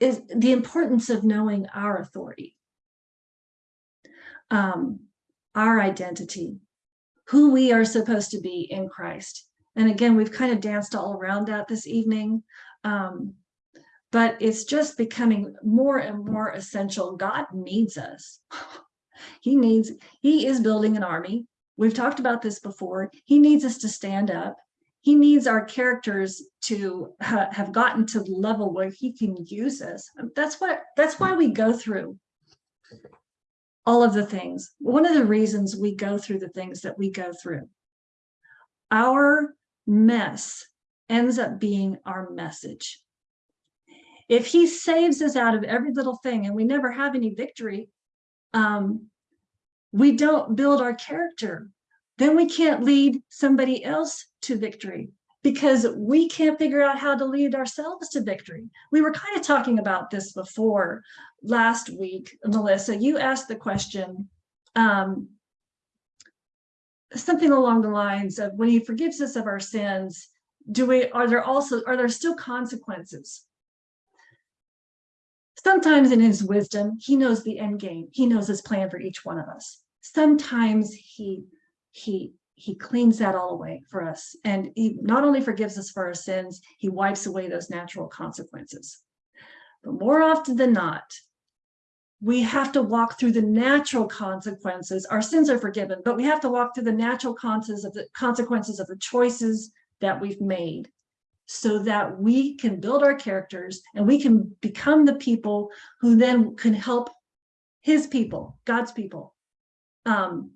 is the importance of knowing our authority, um, our identity, who we are supposed to be in Christ. And again, we've kind of danced all around that this evening. Um, but it's just becoming more and more essential. God needs us. he needs, he is building an army. We've talked about this before. He needs us to stand up. He needs our characters to ha have gotten to the level where he can use us. That's what, that's why we go through all of the things. One of the reasons we go through the things that we go through. Our mess ends up being our message. If he saves us out of every little thing and we never have any victory, um, we don't build our character. Then we can't lead somebody else to victory because we can't figure out how to lead ourselves to victory. We were kind of talking about this before last week, Melissa, you asked the question, um, something along the lines of when he forgives us of our sins, do we, are there also, are there still consequences? Sometimes in his wisdom, he knows the end game. He knows his plan for each one of us. Sometimes he, he, he cleans that all away for us. And he not only forgives us for our sins, he wipes away those natural consequences. But more often than not, we have to walk through the natural consequences. Our sins are forgiven, but we have to walk through the natural consequences of the consequences of the choices that we've made so that we can build our characters and we can become the people who then can help his people, God's people. Um,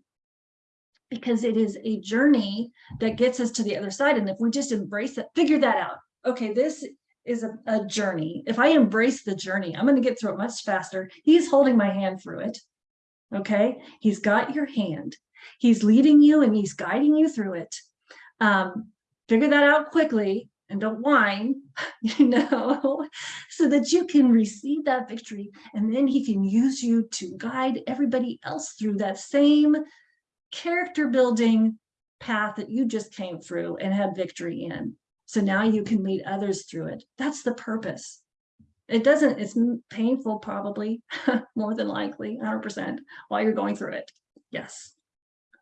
because it is a journey that gets us to the other side. And if we just embrace it, figure that out. Okay, this is a, a journey. If I embrace the journey, I'm going to get through it much faster. He's holding my hand through it. Okay, he's got your hand. He's leading you and he's guiding you through it. Um, figure that out quickly and don't whine, you know, so that you can receive that victory. And then he can use you to guide everybody else through that same character building path that you just came through and had victory in. So now you can lead others through it. That's the purpose. It doesn't, it's painful probably, more than likely, 100% while you're going through it. Yes.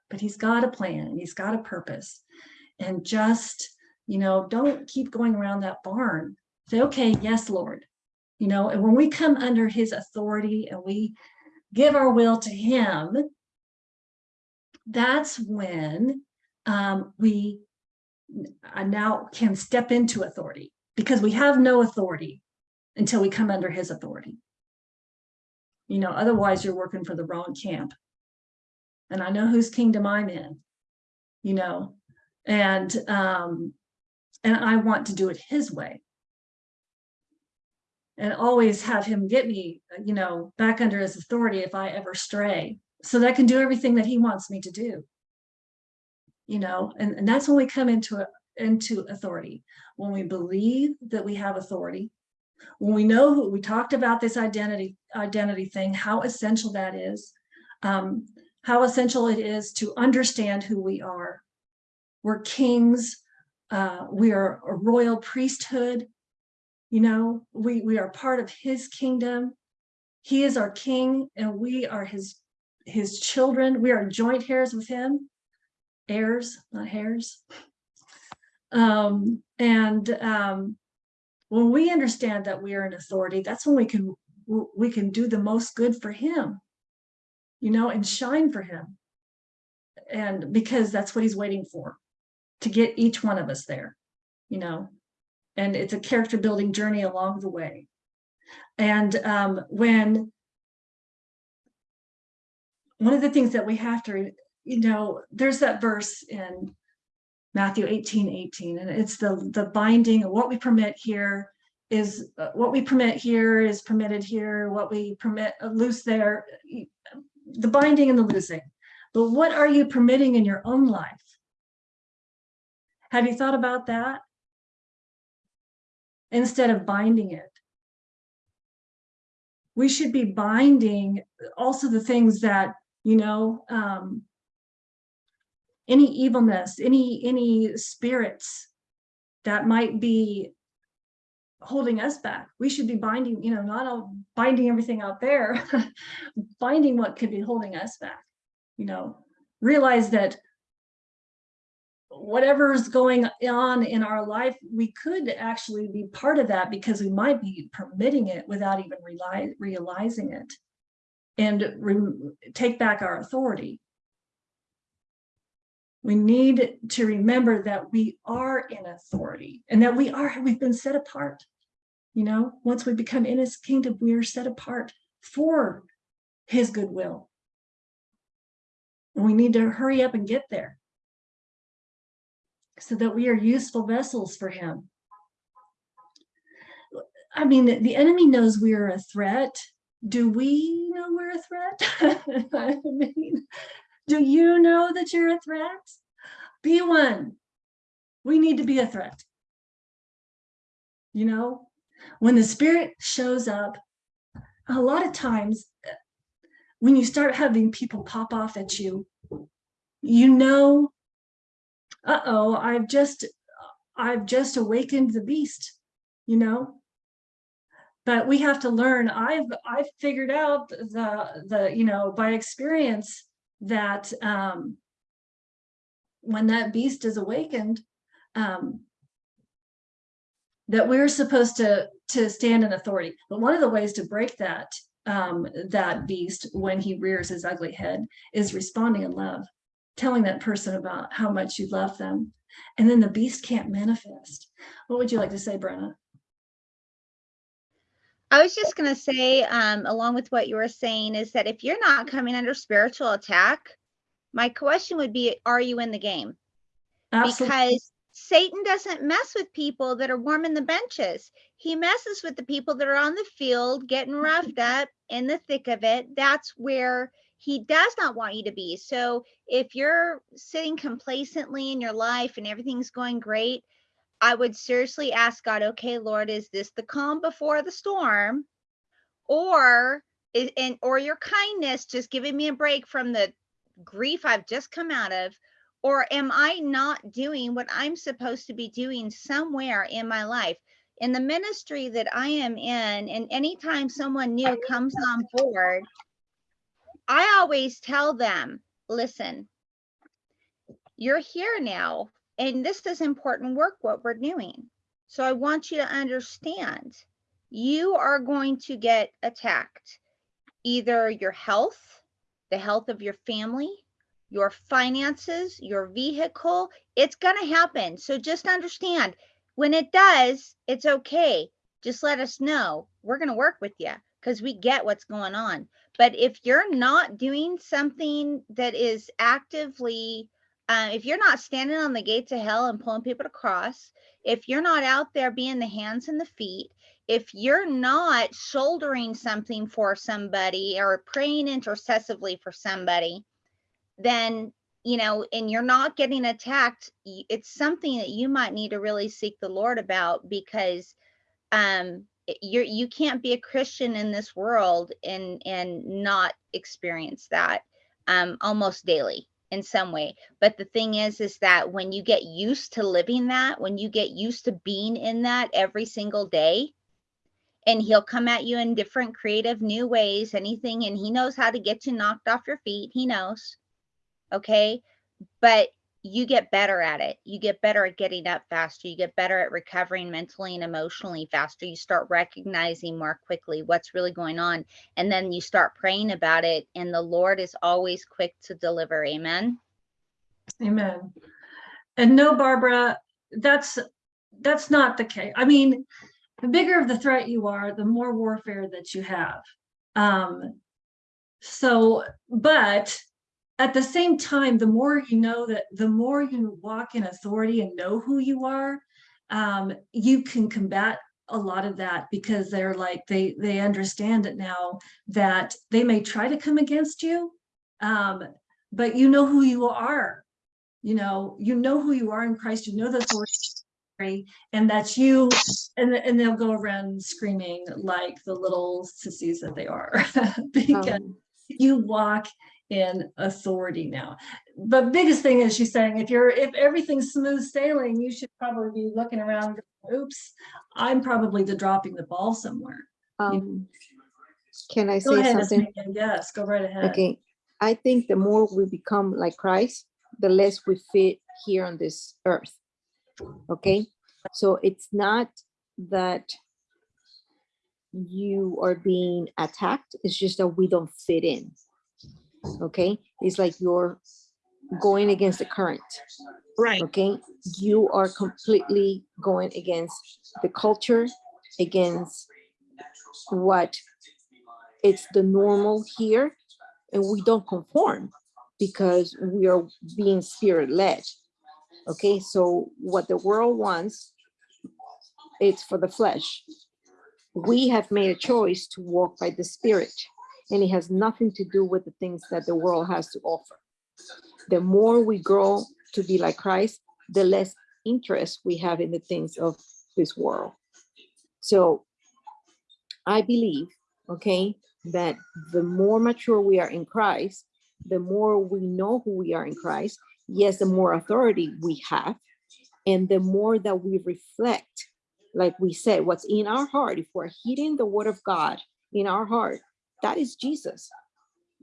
But he's got a plan and he's got a purpose. And just you know, don't keep going around that barn. Say, okay, yes, Lord. You know, and when we come under his authority and we give our will to him, that's when um, we uh, now can step into authority because we have no authority until we come under his authority. You know, otherwise you're working for the wrong camp. And I know whose kingdom I'm in, you know, and um, and I want to do it his way. And always have him get me, you know, back under his authority if I ever stray, so that I can do everything that he wants me to do. You know, and, and that's when we come into into authority. When we believe that we have authority, when we know who we talked about this identity identity thing, how essential that is, um, how essential it is to understand who we are. We're kings, uh, we are a royal priesthood. You know, we, we are part of his kingdom. He is our king and we are his, his children. We are joint heirs with him, heirs, not hairs. Um, and um, when we understand that we are an authority, that's when we can we can do the most good for him, you know, and shine for him. And because that's what he's waiting for to get each one of us there, you know, and it's a character building journey along the way. And um, when one of the things that we have to, you know, there's that verse in Matthew 18, 18, and it's the, the binding of what we permit here is uh, what we permit here is permitted here, what we permit uh, loose there, the binding and the loosing. But what are you permitting in your own life? Have you thought about that? Instead of binding it. We should be binding also the things that, you know, um, any evilness, any, any spirits that might be holding us back. We should be binding, you know, not all binding everything out there, binding what could be holding us back. You know, realize that whatever's going on in our life, we could actually be part of that because we might be permitting it without even reali- realizing it and take back our authority. We need to remember that we are in authority and that we are, we've been set apart. You know, once we become in his kingdom, we are set apart for his goodwill. And we need to hurry up and get there so that we are useful vessels for him. I mean, the enemy knows we are a threat. Do we know we're a threat? I mean, do you know that you're a threat? Be one. We need to be a threat. You know, when the spirit shows up, a lot of times uh, when you start having people pop off at you, you know uh-oh, I've just, I've just awakened the beast, you know? But we have to learn, I've, I've figured out the, the, you know, by experience that um, when that beast is awakened, um, that we're supposed to, to stand in authority. But one of the ways to break that, um, that beast when he rears his ugly head is responding in love telling that person about how much you love them. And then the beast can't manifest. What would you like to say, Brenna? I was just going to say, um, along with what you were saying, is that if you're not coming under spiritual attack, my question would be, are you in the game? Absolutely. Because Satan doesn't mess with people that are warming the benches. He messes with the people that are on the field, getting roughed up in the thick of it. That's where he does not want you to be. So if you're sitting complacently in your life and everything's going great, I would seriously ask God, okay, Lord, is this the calm before the storm? Or is and or your kindness just giving me a break from the grief I've just come out of? Or am I not doing what I'm supposed to be doing somewhere in my life? In the ministry that I am in, and anytime someone new comes on board, I always tell them, listen, you're here now, and this is important work, what we're doing. So I want you to understand you are going to get attacked. Either your health, the health of your family, your finances, your vehicle, it's going to happen. So just understand when it does, it's okay. Just let us know. We're going to work with you because we get what's going on. But if you're not doing something that is actively, uh, if you're not standing on the gates of hell and pulling people to cross, if you're not out there being the hands and the feet, if you're not shouldering something for somebody or praying intercessively for somebody, then you know, and you're not getting attacked, it's something that you might need to really seek the Lord about because um you're you can't be a christian in this world and and not experience that um almost daily in some way. But the thing is is that when you get used to living that when you get used to being in that every single day and he'll come at you in different creative new ways anything and he knows how to get you knocked off your feet he knows okay? But you get better at it. You get better at getting up faster. You get better at recovering mentally and emotionally faster. You start recognizing more quickly what's really going on. And then you start praying about it. And the Lord is always quick to deliver. Amen. Amen. And no, Barbara, that's that's not the case. I mean, the bigger of the threat you are, the more warfare that you have. Um, so, but at the same time, the more you know that the more you walk in authority and know who you are, um, you can combat a lot of that because they're like they they understand it now that they may try to come against you, um, but you know who you are. You know, you know who you are in Christ. You know the authority, and that's you. And and they'll go around screaming like the little sissies that they are because um. you walk in authority now. But biggest thing is she's saying if you're if everything's smooth sailing, you should probably be looking around oops, I'm probably the dropping the ball somewhere. Um, can I Go say ahead, something? Yes, go right ahead. Okay, I think the more we become like Christ, the less we fit here on this earth. Okay, so it's not that you are being attacked, it's just that we don't fit in. Okay, it's like you're going against the current. Right. okay you are completely going against the culture against what it's the normal here and we don't conform because we are being spirit led okay so what the world wants it's for the flesh we have made a choice to walk by the spirit and it has nothing to do with the things that the world has to offer the more we grow to be like Christ, the less interest we have in the things of this world. So I believe, okay, that the more mature we are in Christ, the more we know who we are in Christ, yes, the more authority we have, and the more that we reflect, like we said, what's in our heart, if we're heeding the word of God in our heart, that is Jesus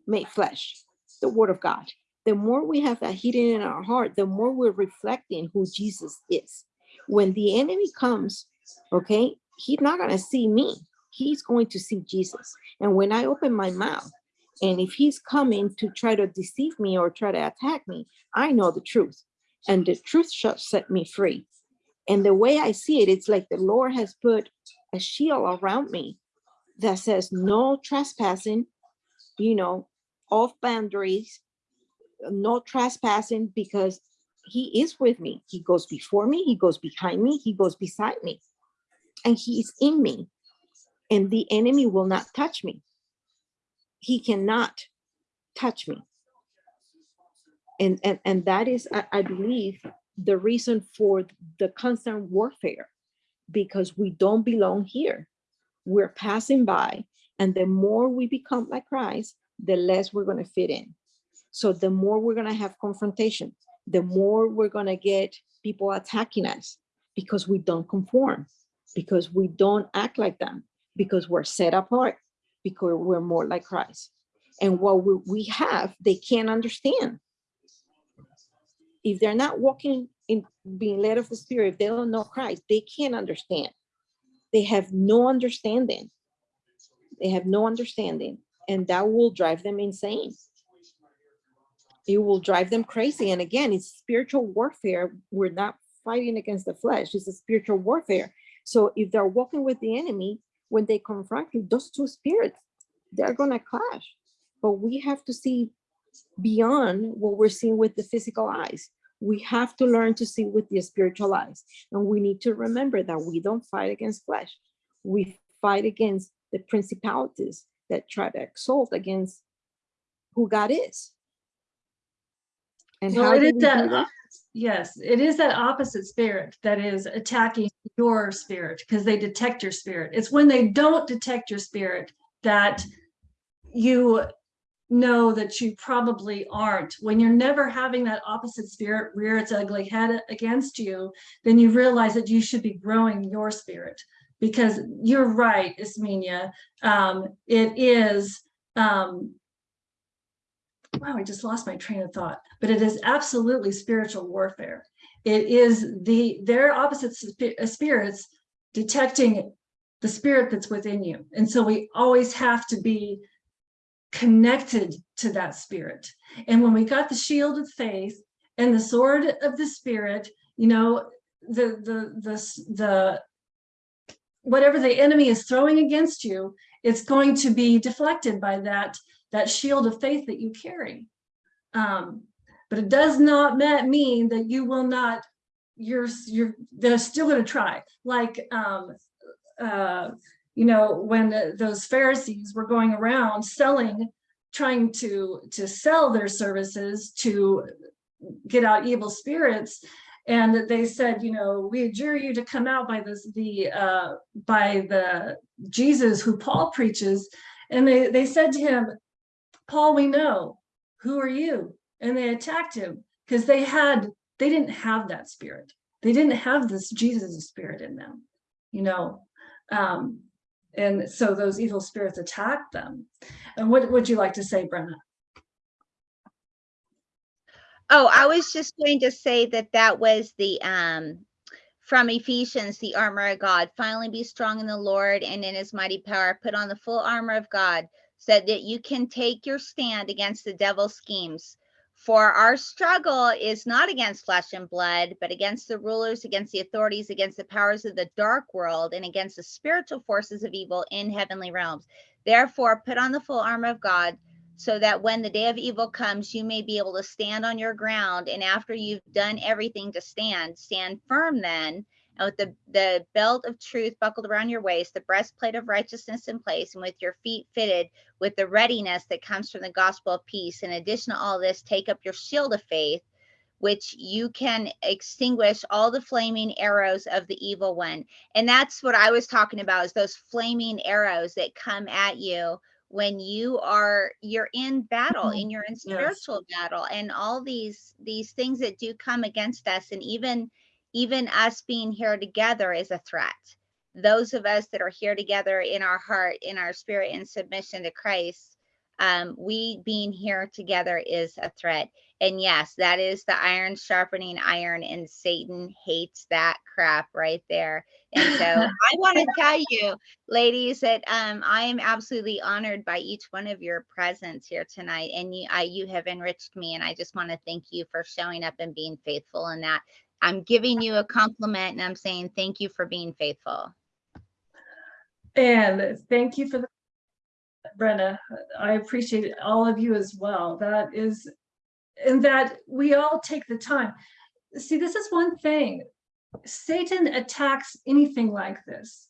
made flesh, the word of God the more we have that hidden in our heart, the more we're reflecting who Jesus is. When the enemy comes, okay, he's not going to see me. He's going to see Jesus. And when I open my mouth, and if he's coming to try to deceive me or try to attack me, I know the truth. And the truth shall set me free. And the way I see it, it's like the Lord has put a shield around me that says no trespassing, you know, off boundaries, no trespassing because he is with me. He goes before me, he goes behind me, he goes beside me, and he is in me. And the enemy will not touch me. He cannot touch me. And, and, and that is, I, I believe, the reason for the constant warfare, because we don't belong here. We're passing by, and the more we become like Christ, the less we're going to fit in. So the more we're gonna have confrontation, the more we're gonna get people attacking us because we don't conform, because we don't act like them, because we're set apart, because we're more like Christ. And what we, we have, they can't understand. If they're not walking in being led of the spirit, if they don't know Christ, they can't understand. They have no understanding. They have no understanding and that will drive them insane it will drive them crazy. And again, it's spiritual warfare. We're not fighting against the flesh. It's a spiritual warfare. So if they're walking with the enemy, when they confront you, those two spirits, they're going to clash. But we have to see beyond what we're seeing with the physical eyes. We have to learn to see with the spiritual eyes. And we need to remember that we don't fight against flesh. We fight against the principalities that try to exalt against who God is. And Well, how it do is we that do that? Yes, it is that opposite spirit that is attacking your spirit because they detect your spirit. It's when they don't detect your spirit that you know that you probably aren't. When you're never having that opposite spirit rear its ugly head against you, then you realize that you should be growing your spirit. Because you're right, Ismenia, um, it is, um, wow, I just lost my train of thought, but it is absolutely spiritual warfare. It is the, their opposite spi- uh, spirits detecting the spirit that's within you. And so we always have to be connected to that spirit. And when we got the shield of faith and the sword of the spirit, you know, the, the, the, the, whatever the enemy is throwing against you, it's going to be deflected by that that shield of faith that you carry. Um, but it does not mean that you will not, you're, you're, they're still gonna try. Like, um, uh, you know, when those Pharisees were going around selling, trying to, to sell their services to get out evil spirits. And they said, you know, we adjure you to come out by this, the, uh, by the Jesus who Paul preaches. And they, they said to him, Paul, we know, who are you? And they attacked him because they had, they didn't have that spirit. they didn't have this Jesus spirit in them, you know. Um, and so those evil spirits attacked them. And what would you like to say, Brenna? Oh, I was just going to say that that was the, um, from Ephesians, the armor of God. Finally be strong in the Lord and in his mighty power. Put on the full armor of God so that you can take your stand against the devil's schemes. For our struggle is not against flesh and blood, but against the rulers, against the authorities, against the powers of the dark world, and against the spiritual forces of evil in heavenly realms. Therefore, put on the full armor of God so that when the day of evil comes, you may be able to stand on your ground. And after you've done everything to stand, stand firm then. And with the, the belt of truth buckled around your waist, the breastplate of righteousness in place, and with your feet fitted with the readiness that comes from the gospel of peace. In addition to all this, take up your shield of faith, which you can extinguish all the flaming arrows of the evil one. And that's what I was talking about is those flaming arrows that come at you when you are you're in battle and you're in Yes. spiritual battle and all these these things that do come against us and even even us being here together is a threat. Those of us that are here together in our heart in our spirit in submission to christ um, we being here together is a threat. And yes that is the iron sharpening iron and satan hates that crap right there. And so i want to tell you ladies that um, I am absolutely honored by each one of your presence here tonight, and you, I, you have enriched me, and I just want to thank you for showing up and being faithful in that. I'm giving you a compliment, and I'm saying thank you for being faithful. And thank you for the, Brenna, I appreciate all of you as well. That is, and that we all take the time. See, this is one thing. Satan attacks anything like this.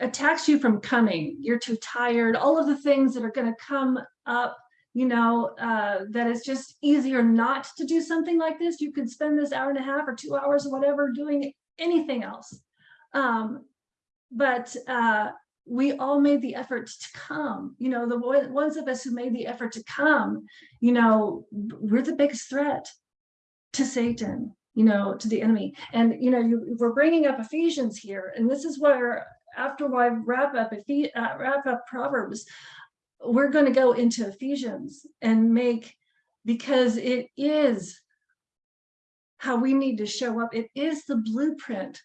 Attacks you from coming. You're too tired, all of the things that are gonna come up, you know, uh, that it's just easier not to do something like this. You could spend this hour and a half or two hours or whatever doing anything else. Um, but uh, we all made the effort to come you know the one- ones of us who made the effort to come you know we're the biggest threat to satan you know to the enemy and you know you, we're bringing up ephesians here and this is where after i wrap up Ephe- uh, wrap up proverbs we're going to go into ephesians and make because it is how we need to show up it is the blueprint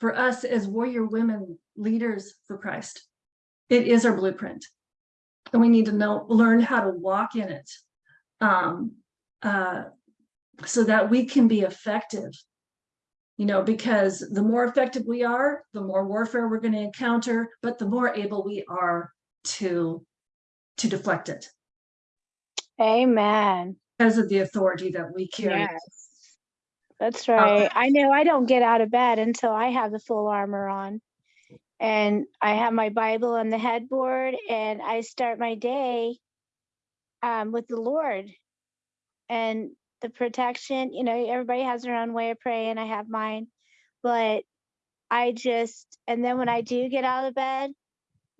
for us as warrior women leaders for Christ. It is our blueprint. And we need to know, learn how to walk in it. Um, uh, so that we can be effective. You know, because the more effective we are, the more warfare we're going to encounter, but the more able we are to to deflect it Amen. because of the authority that we carry. Yes. That's right. I know I don't get out of bed until I have the full armor on. And I have my Bible on the headboard and I start my day um, with the Lord and the protection. You know, everybody has their own way of praying. I have mine. But I just, and then when I do get out of bed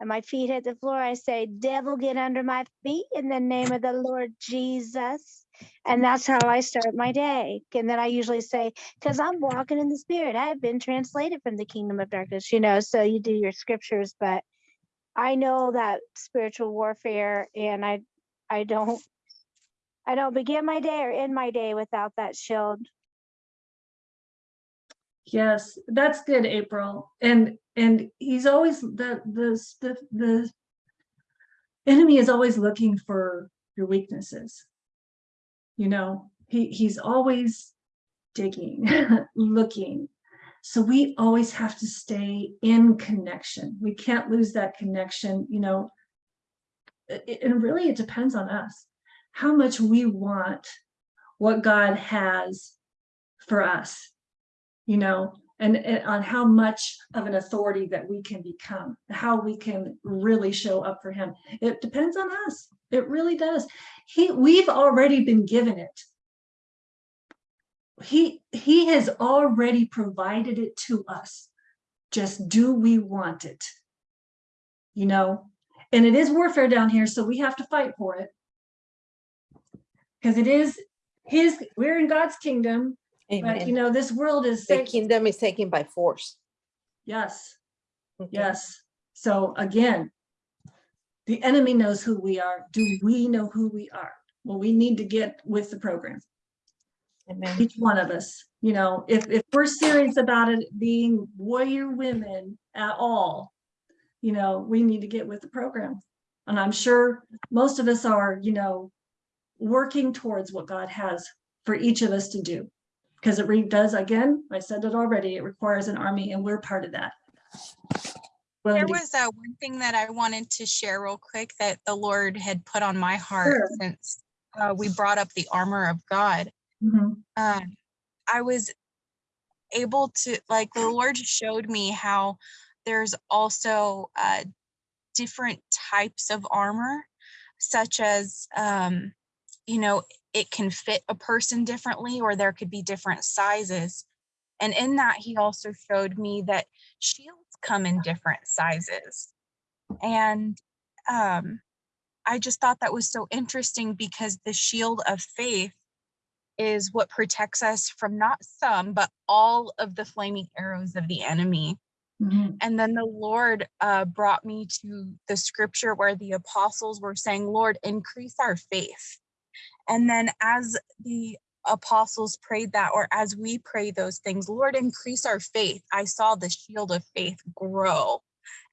and my feet hit the floor, I say, Devil, get under my feet in the name of the Lord Jesus. And that's how I start my day. And then I usually say, because I'm walking in the spirit, I have been translated from the kingdom of darkness, you know. So you do your scriptures, but I know that spiritual warfare and I I don't I don't begin my day or end my day without that shield. Yes, that's good, April. And and he's always the the the the enemy is always looking for your weaknesses. You know, he he's always digging, looking. So we always have to stay in connection. We can't lose that connection, you know. It, and really it depends on us how much we want what God has for us you know, and, and on how much of an authority that we can become, how we can really show up for him. It depends on us. It really does. He, we've already been given it. He, he has already provided it to us. Just do we want it? You know, and it is warfare down here, so we have to fight for it. Because it is his, we're in God's kingdom, But you know, this world is, The kingdom is taken by force. yes, Okay. yes. So again, the enemy knows who we are. Do we know who we are? Well, we need to get with the program. Amen. each one of us, you know, if, if we're serious about it being warrior women at all, you know, we need to get with the program. And I'm sure most of us are, you know, working towards what God has for each of us to do. Because it re- does, again, I said it already, it requires an army and we're part of that. Willing There was uh, one thing that I wanted to share real quick that the Lord had put on my heart Sure. since uh, we brought up the armor of God. Mhm, Um, I was able to, like, the Lord showed me how there's also uh, different types of armor, such as, um, you know, it can fit a person differently, or there could be different sizes. And in that, he also showed me that shields come in different sizes. And um, I just thought that was so interesting because the shield of faith is what protects us from not some, but all of the flaming arrows of the enemy. mhm, And then the Lord uh, brought me to the scripture where the apostles were saying, Lord, increase our faith. And then as the apostles prayed that, or as we pray those things, Lord, increase our faith, I saw the shield of faith grow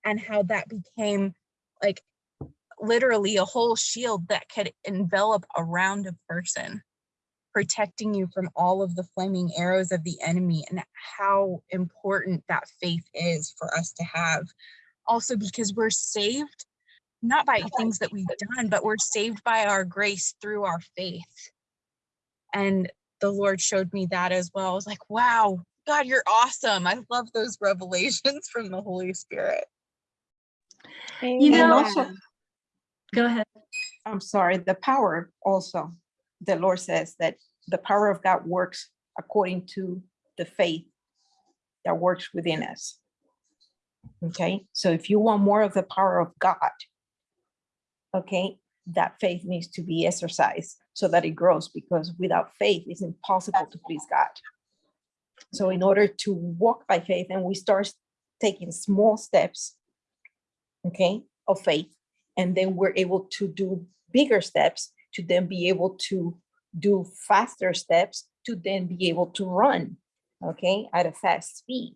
and how that became like literally a whole shield that could envelop around a person protecting you from all of the flaming arrows of the enemy and how important that faith is for us to have. Also, because we're saved not by things that we've done, but we're saved by our grace through our faith. And the Lord showed me that as well. I was like, wow, God, you're awesome. I love those revelations from the Holy Spirit. You Amen. know- also- Go ahead. I'm sorry, the power also, the Lord says that the power of God works according to the faith that works within us. Okay, so if you want more of the power of God, okay, that faith needs to be exercised so that it grows because without faith, it's impossible to please God. So in order to walk by faith and we start taking small steps, okay, of faith, and then we're able to do bigger steps to then be able to do faster steps to then be able to run okay at a fast speed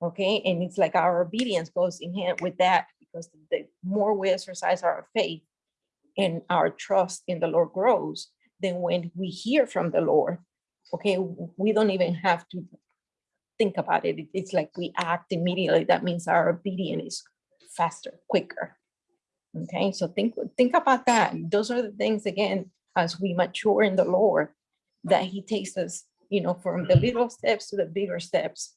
okay and it's like our obedience goes in hand with that because the more we exercise our faith and our trust in the lord grows then when we hear from the lord okay we don't even have to think about it It- it's like we act immediately that means our obedience is faster quicker Okay, so think, think about that. Those are the things, again, as we mature in the Lord, that he takes us, you know, from the mm-hmm. little steps to the bigger steps.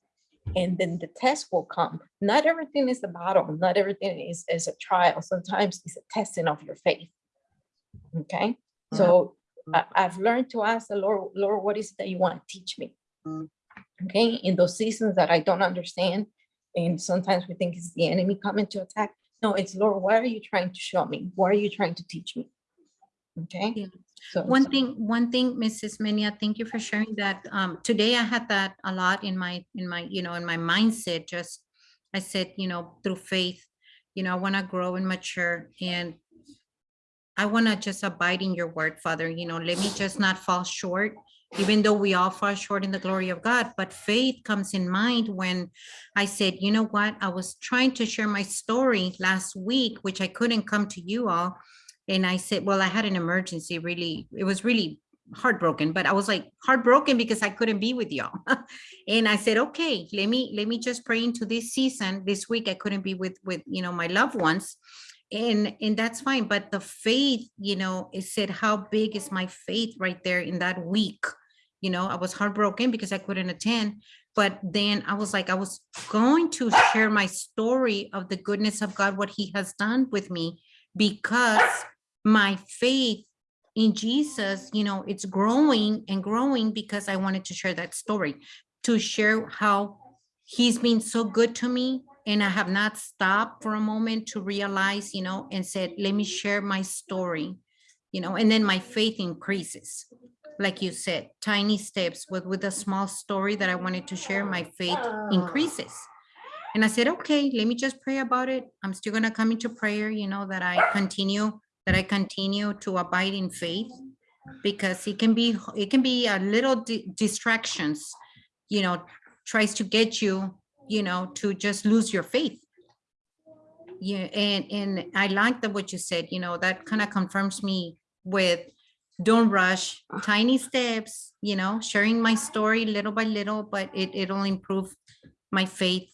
And then the test will come. Not everything is a battle, not everything is, is a trial. Sometimes it's a testing of your faith. Okay, so I, I've learned to ask the Lord, Lord, what is it that you want to teach me? Okay, in those seasons that I don't understand, and sometimes we think it's the enemy coming to attack. No, it's Lord, what are you trying to show me? What are you trying to teach me? Okay. Yeah. So One so- thing, one thing, Ismenia, thank you for sharing that. Um, today I had that a lot in my, in my, you know, in my mindset, just, I said, you know, through faith, you know, I want to grow and mature and I want to just abide in your word, Father, you know, let me just not fall short, even though we all fall short in the glory of God, but faith comes in mind when I said, you know what, I was trying to share my story last week, which I couldn't come to you all. And I said, well, I had an emergency, really, it was really heartbroken, but I was like heartbroken because I couldn't be with y'all. and I said, okay, let me, let me just pray into this season. This week I couldn't be with, with, you know, my loved ones. And, and that's fine. But the faith, you know, it said, how big is my faith right there in that week? You know, I was heartbroken because I couldn't attend. But then I was like, I was going to share my story of the goodness of God, what he has done with me, because my faith in Jesus, you know, it's growing and growing because I wanted to share that story, to share how he's been so good to me. And I have not stopped for a moment to realize, you know, and said, let me share my story, you know, and then my faith increases. like you said, tiny steps with, with a small story that I wanted to share, my faith increases. And I said, okay, let me just pray about it. I'm still gonna come into prayer, you know, that I continue, that I continue to abide in faith. Because it can be, it can be a little di- distractions, you know, tries to get you, you know, to just lose your faith. Yeah, and, and I like that what you said, you know, that kind of confirms me with don't rush, tiny steps, you know, sharing my story little by little, but it, it'll improve my faith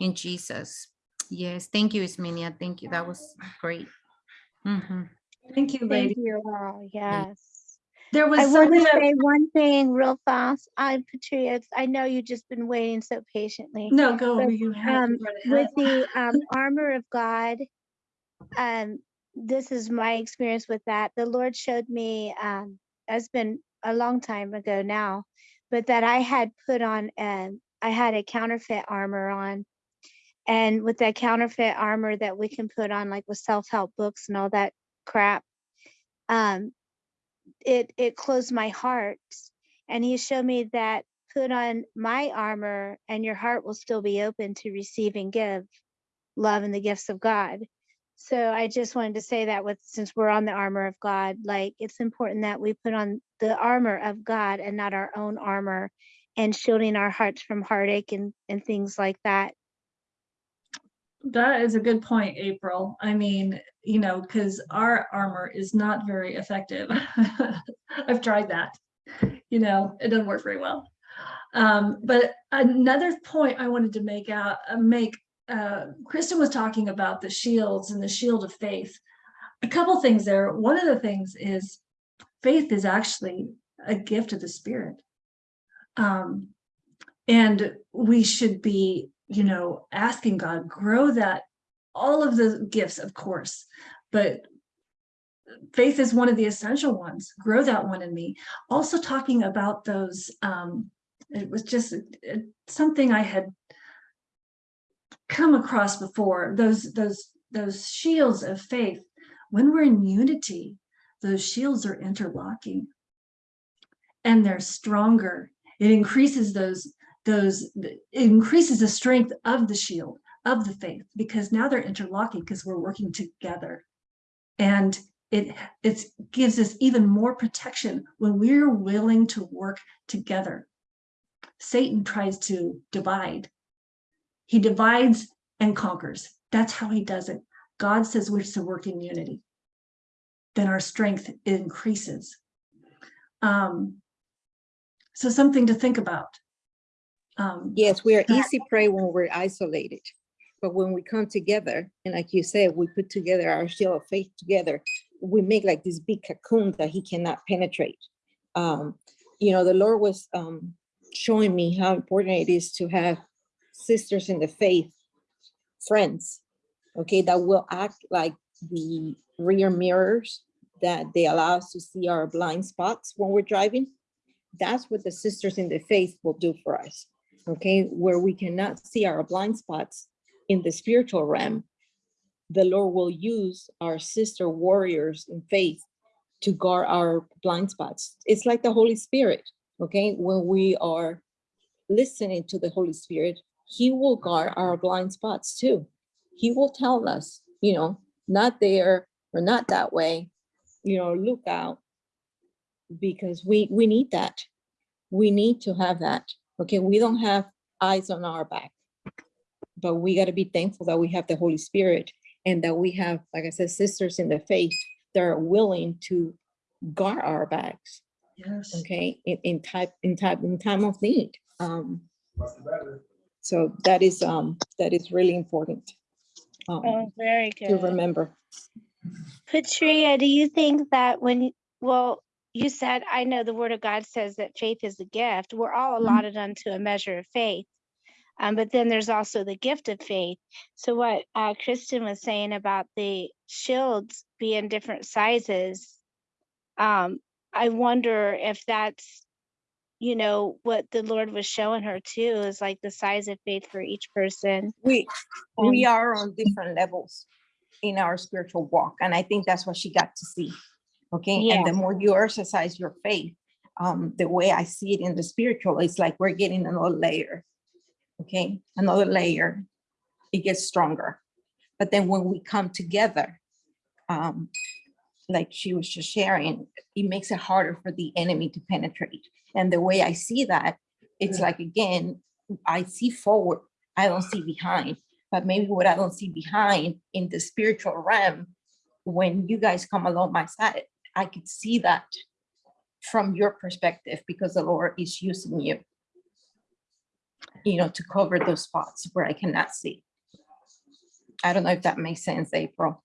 in Jesus. Yes, thank you, Ismenia. Thank you. That was great. Mhm. Thank you, lady. Thank you all, yes. There was I want to say one thing real fast. I, Patria, I know you've just been waiting so patiently. No, go, you um, with the um, armor of God, um, this is my experience with that. The Lord showed me, um, it's been a long time ago now, but that I had put on, um, I had a counterfeit armor on. And with that counterfeit armor that we can put on, like with self-help books and all that crap, um, it it closed my heart. And He showed me that put on my armor, and your heart will still be open to receive and give love and the gifts of God. So I just wanted to say that with since we're on the armor of God, like it's important that we put on the armor of God and not our own armor and shielding our hearts from heartache and, and things like that. That is a good point, April. I mean, you know, because our armor is not very effective. I've tried that. You know, it doesn't work very well. Um, but another point I wanted to make out, uh, make, uh, Kristen was talking about the shields and the shield of faith. A couple things there. One of the things is faith is actually a gift of the spirit. Um, and we should be you know, asking God, grow that, all of the gifts, of course, but faith is one of the essential ones. Grow that one in me. Also talking about those, um, it was just something I had come across before, those, those, those shields of faith. When we're in unity, those shields are interlocking and they're stronger. It increases those those it increases the strength of the shield of the faith because now they're interlocking because we're working together. And it it gives us even more protection when we're willing to work together. Satan tries to divide. He divides and conquers. That's how he does it. God says we're to work in unity. Then our strength increases. Um so something to think about. Um, Yes, we are easy prey when we're isolated. But when we come together, and like you said, we put together our shield of faith together, we make like this big cocoon that he cannot penetrate. Um, you know, the Lord was um, showing me how important it is to have sisters in the faith, friends, okay, that will act like the rear mirrors that they allow us to see our blind spots when we're driving. That's what the sisters in the faith will do for us okay, where we cannot see our blind spots in the spiritual realm, the Lord will use our sister warriors in faith to guard our blind spots. It's like the Holy Spirit, okay? When we are listening to the Holy Spirit, he will guard our blind spots too. He will tell us, you know, not there or not that way, you know, look out because we we need that. We need to have that. Okay, we don't have eyes on our back, but we got to be thankful that we have the Holy Spirit and that we have, like I said, sisters in the faith that are willing to guard our backs. yes Okay, in, in type in type in time of need. Um, so that is um that is really important um, Oh, very good. to good. remember. Patria, do you think that when, well, you said, I know the word of God says that faith is a gift. We're all Mhm. allotted unto a measure of faith. Um, but then there's also the gift of faith. So what uh, Kristen was saying about the shields being different sizes, um, I wonder if that's, you know, what the Lord was showing her too, is like the size of faith for each person. We, we Um, are on different levels in our spiritual walk, and I think that's what she got to see. Okay, and the more you exercise your faith, um, the way I see it in the spiritual, it's like we're getting another layer. Okay, another layer. It gets stronger. But then when we come together, um, like she was just sharing, it makes it harder for the enemy to penetrate. And the way I see that, it's like, again, I see forward, I don't see behind. But maybe what I don't see behind in the spiritual realm, when you guys come along my side, I could see that from your perspective because the Lord is using you, you know, to cover those spots where I cannot see. I don't know if that makes sense, April.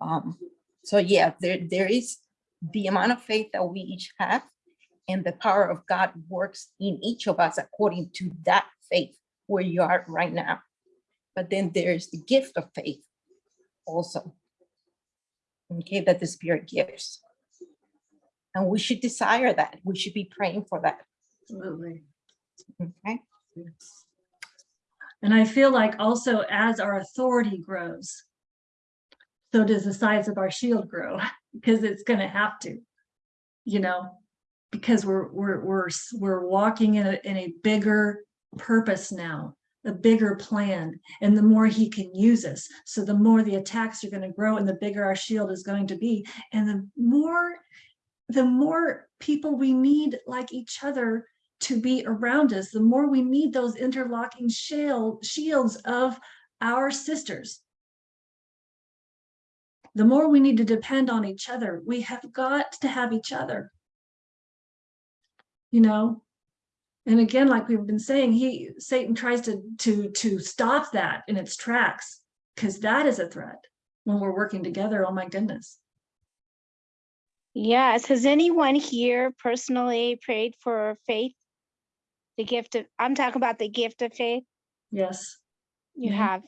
Um, so yeah, there, there is the amount of faith that we each have and the power of God works in each of us according to that faith where you are right now. But then there's the gift of faith also. Okay, that the Spirit gives. And we should desire that. We should be praying for that. Absolutely. Okay. And I feel like also as our authority grows, so does the size of our shield grow, because it's gonna have to, you know, because we're, we're, we're, we're walking in a, in a bigger purpose now, a bigger plan, and the more he can use us. So the more the attacks are gonna grow and the bigger our shield is going to be, and the more, the more people we need like each other to be around us, the more we need those interlocking shield, shields of our sisters. The more we need to depend on each other. We have got to have each other. You know? And again, like we've been saying, he, Satan tries to, to, to stop that in its tracks, because that is a threat when we're working together. Oh my goodness. Yes, has anyone here personally prayed for faith? The gift of, I'm talking about the gift of faith Yes. you Yeah. have,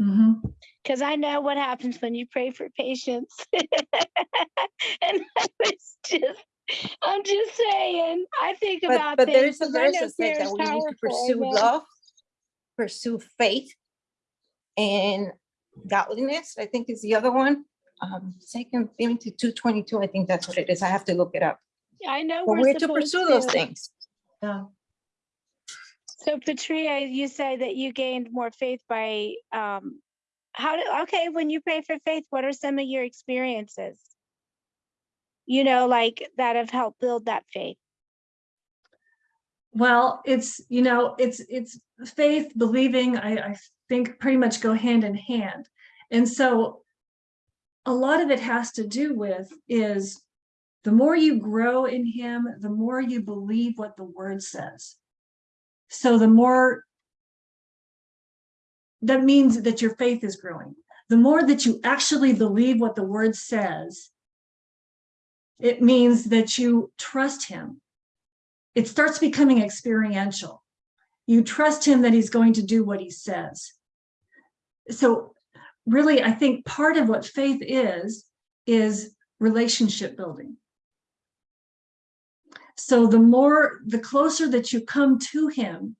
Mhm. because I know what happens when you pray for patience. And I was just, I'm just saying, I think But, about but there things. is a verse that says that we need to pursue amen. love, pursue faith, and godliness, I think is the other one. Um, second Timothy two twenty-two, I think that's what it is. I have to look it up. Yeah, I know But we're we're to pursue those things. Yeah. So Patria, you say that you gained more faith by, um, how did, okay, when you pray for faith, what are some of your experiences? You know, like that have helped build that faith. Well, it's, you know, it's, it's faith, believing, I, I think pretty much go hand in hand. And so a lot of it has to do with is the more you grow in him, the more you believe what the word says. So the more that means that your faith is growing. The more that you actually believe what the word says, it means that you trust him it starts becoming experiential. You trust him that he's going to do what he says. So really, I think part of what faith is, is relationship building. So the more, the closer that you come to him,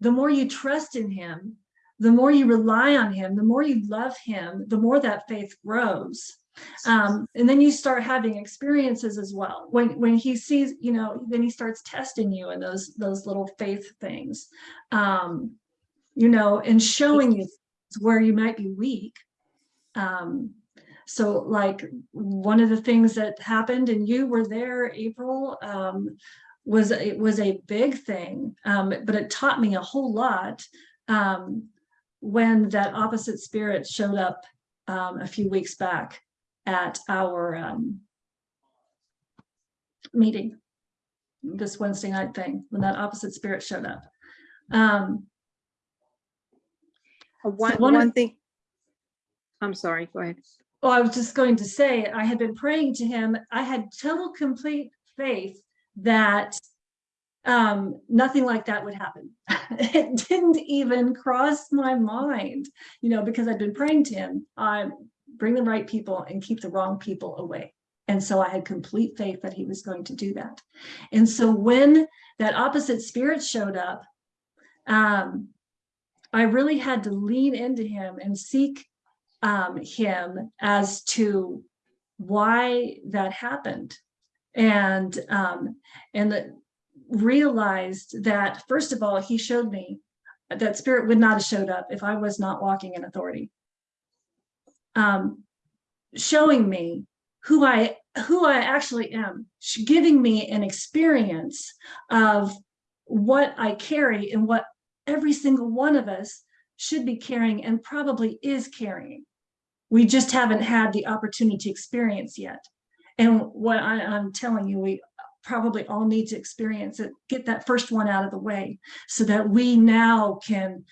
the more you trust in him, the more you rely on him, the more you love him, the more that faith grows. Um, and then you start having experiences as well. When when he sees, you know, then he starts testing you in those those little faith things, um, you know, and showing you where you might be weak. Um, so like one of the things that happened, and you were there, April, um, was it was a big thing, um, but it taught me a whole lot um, when that opposite spirit showed up um, a few weeks back at our um, meeting, this Wednesday night thing, when that opposite spirit showed up. Um, Uh, One, one one thing. I'm sorry, go ahead. Oh, I was just going to say, I had been praying to him. I had total complete faith that um, nothing like that would happen. It didn't even cross my mind, you know, because I'd been praying to him, I bring the right people and keep the wrong people away. And so I had complete faith that he was going to do that. And so when that opposite spirit showed up, um, I really had to lean into him and seek um, him as to why that happened and um, and realized that first of all, he showed me that spirit would not have showed up if I was not walking in authority. Um, showing me who I who I actually am, giving me an experience of what I carry and what every single one of us should be carrying and probably is carrying. We just haven't had the opportunity to experience yet. And what I, I'm telling you, we probably all need to experience it, get that first one out of the way so that we now can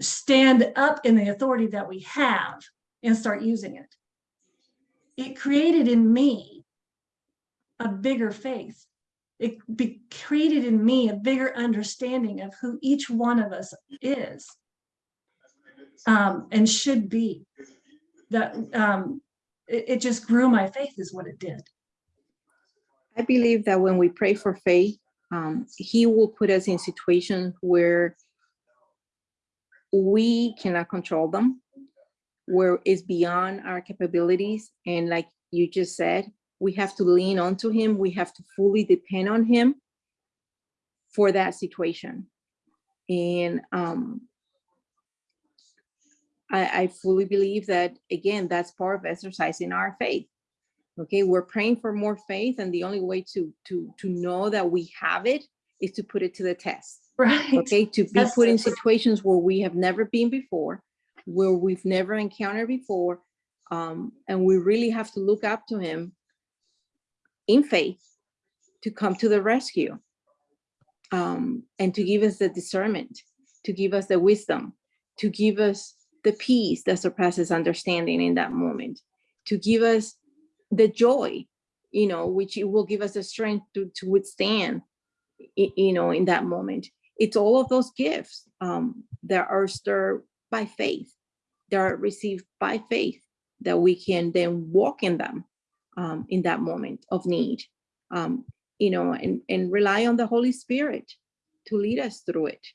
stand up in the authority that we have and start using it. It created in me a bigger faith. It created in me a bigger understanding of who each one of us is um, and should be. That um, it, it just grew my faith is what it did. I believe that when we pray for faith, um, he will put us in situations where we cannot control them, where it's beyond our capabilities. And like you just said, we have to lean onto him. We have to fully depend on him for that situation. And um, I, I fully believe that, again, that's part of exercising our faith. Okay, we're praying for more faith and the only way to, to, to know that we have it is to put it to the test. Right. Okay, to be That's put in situations where we have never been before, where we've never encountered before. Um, and we really have to look up to him in faith to come to the rescue. Um, and to give us the discernment, to give us the wisdom, to give us the peace that surpasses understanding in that moment, to give us the joy, you know, which it will give us the strength to, to withstand, you know, in that moment. It's all of those gifts um, that are stirred by faith, that are received by faith, that we can then walk in them um, in that moment of need, um, you know, and, and rely on the Holy Spirit to lead us through it.